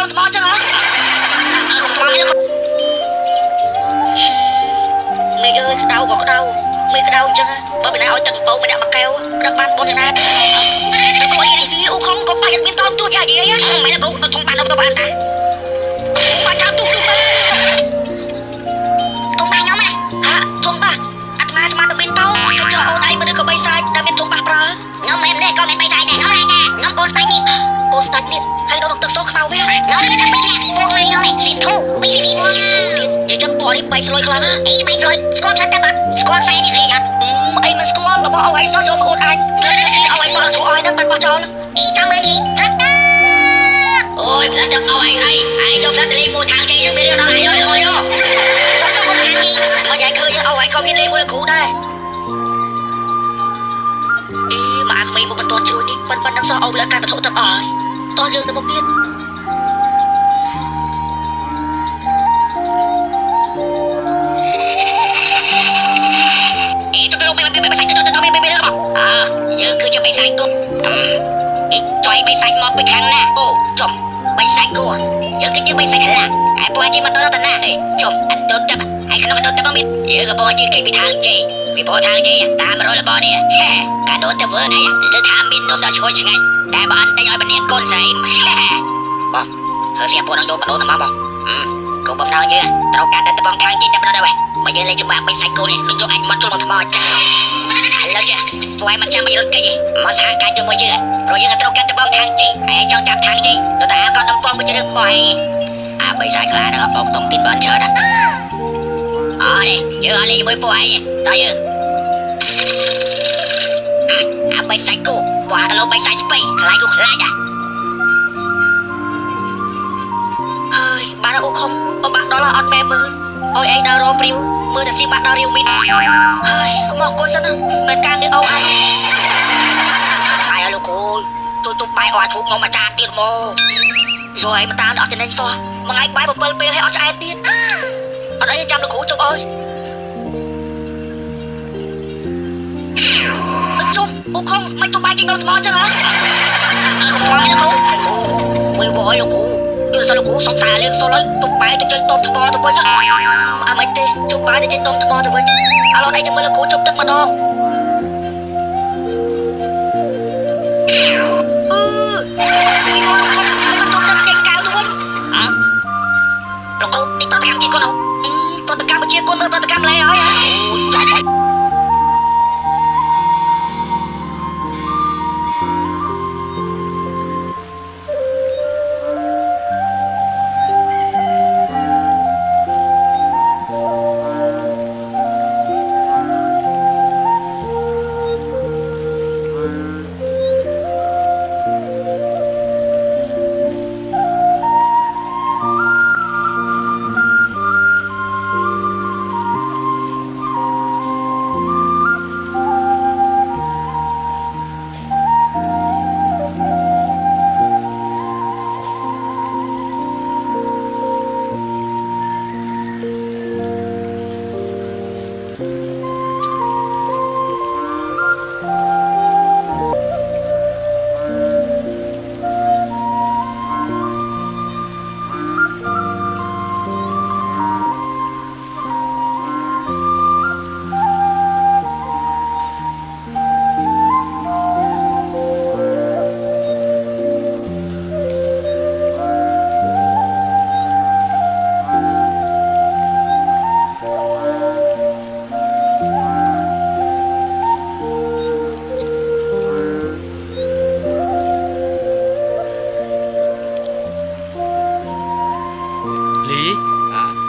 ដុំថ្មចឹងហ៎លោកថ្មនេះមេយើក្តៅក៏ក្តៅមេក្តៅអញ្ចឹងបើមិនឲ្យទឹកពោម្នាក់មកកែវដឹកបានបុនណាទៅគួយនេះអូខំក៏បាច់មានតោទួយ៉ាយីមិនលោកទៅធំបានទៅបានតាបាច់តាមទុកទុកទុំបាញ់ខ្ញុំហាធំបាអាត្មាស្មានតែមានតោទៅចោអូនឯងមនុស្សក៏បីសា ច់ដែលមានធំបាប្រើខ្ញុំមិននេះក៏មានបីសាច់ដែរខ្ញុំរាចាខ្ញុំកូនស្ដេចនេះកូនស្ដេចនេះហើយដល់ទឹកសូខ្មៅវាខ្ញុំនេះតែពីនេះពួកនេះខ្ញុំស៊ីធូបីស៊ីទៀតនិយាយចឹងពួកនេះបីស្លុយខ្លាំងណាអីបីស្លុយស្គាល់ផ្លិតតែបាត់ស្គាល់ហ្វេនេះអីអត់អីមិនស្គាល់របស់អូឯងសោះយកមកអូនអាចអូឯងបោះជួឲ្យនឹងបាត់បោះចោលអីចាំមើលនេះផ្លិតអូយផ្លិតដល់អូឯងហើយឯងយកផ្លិតទៅលេងមួយខាងជ័យនឹងមានរឿងដល់ឯងយកយកយ អាក្មេងមកមិនទាន់ជួយនេះប៉ិនប៉ិននឹងសោះអូលើកាន់វត្ថុទាំងអស់ហើយតោះយើងទៅមុខទៀតអីទៅទៅមិនមិនមិនសាច់ទៅទៅមិនមិនមិនអើយើងគឺជាបិសាច់គប់អីចុយបិសាច់មកពីខាងណាអូចំ បិសាច់គូយើងគឺជាបិសាច់ខ្លាំងហើយពួកជាមកទៅទៅណាអីចំអត់ទៅទៅហើយក្នុងទៅទៅមានយើងក៏ពួកជាគេពីທາງជ័យពីពោທາງជ័យតាមរលបនេះកាដូទៅវើនេះលើថាមាននំដល់ឈ្ងុយឆ្ងាញ់តែបើអត់តែឲ្យបនាងកូនស្រីបងហើយស្រាប់ពួកនឹងយកបដូរមកបងគោបំណងយើងត្រូវការតែតបងខាងជ័យតែប៉ុណ្ណោះដែរបើយើងលេងជាមួយបិសាច់គូនេះនឹងយកអាចមកជុលមកថ្មចាឥឡូវចាពួកឯងមិនចាំបាច់រត់គេទេមកសហការជាមួយយើងព្រោះយើងត្រូវការតបងខាងជ័យឯងចង់ចាប់ខាងជ័យ ទៅតែក៏ដំបងមួយរឿងបងឯងអាបិសាច់ខ្លាដល់បោកតុងទីនបានច្រើនណាស់អរនេះយើងអត់លេងជាមួយពួកឯងដល់យើងអាបិសាច់គូបោះទៅលោកបិសាច់ស្ពៃខ្លាចគូខ្លាចអាហើយបានអូខំបបាក់ដល់អត់មែមើលអុយឯងដើររព្រាវមើលតែស៊ីបាក់ដល់រាវមីនហើយមកអង្គុយសិនណាមិនការងារអូអញបាយឲ្យលោកគ្រូជួយទុបបាយអស់អាធូខ្ញុំអាចារ្យទៀតមក យកឯងមកតាមអត់ចំណេញសោះមួយថ្ងៃបាយ7ពេលហើយអត់ឆ្អែតទៀតអត់អីចាំលោកគ្រូជប់អើយជុំអូខំមិនទុបបាយចេញដល់ថ្មចឹងហ៎លោកថ្មមានគ្រូអូមួយបងលោកគ្រូយល់សលោកគ្រូសង្សារលេងសលហើយទុបបាយទៅចេញតុំថ្មទៅវិញអាមិនទេជប់បាយទៅចេញតុំថ្មទៅវិញឥឡូវឯងចាំមើលលោកគ្រូជប់ទឹកម្ដងអឺ កគ្រូទីប្រតិកម្មជាគុណអឺប្រតិកម្មជាគុណមើលប្រតិកម្មលេហើយអូចាំ